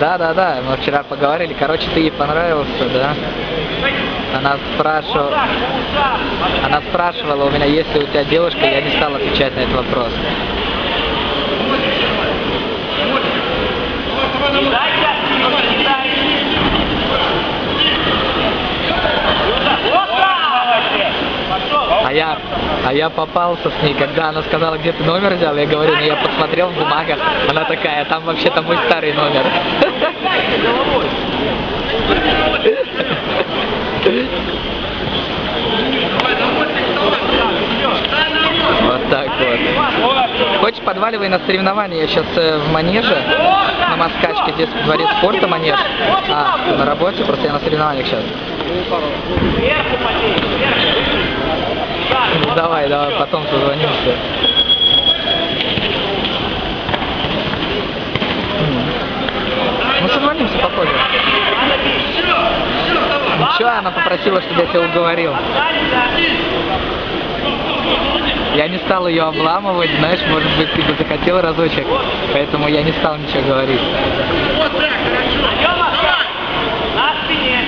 Да, да, да, мы вчера поговорили. Короче, ты ей понравился, да? Она спрашивала, она спрашивала у меня, есть ли у тебя девушка, я не стал отвечать на этот вопрос. А я, а я попался с ней, когда она сказала, где ты номер взял, я говорю, ну я посмотрел в бумагах, она такая, там вообще-то мой старый номер. Вот так вот. Хочешь, подваливай на соревнования. Я сейчас э, в манеже, на Москачке, здесь в дворе спорта манеж. А, на работе, просто я на соревнованиях сейчас. Ну давай, давай, потом созвонимся. Ну созвонимся попозже. Ничего, она попросила, чтобы я тебя уговорил. Я не стал ее обламывать, знаешь, может быть, ты бы захотел разочек, поэтому я не стал ничего говорить. На спине.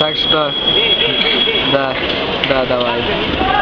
Так что, да, да, давай.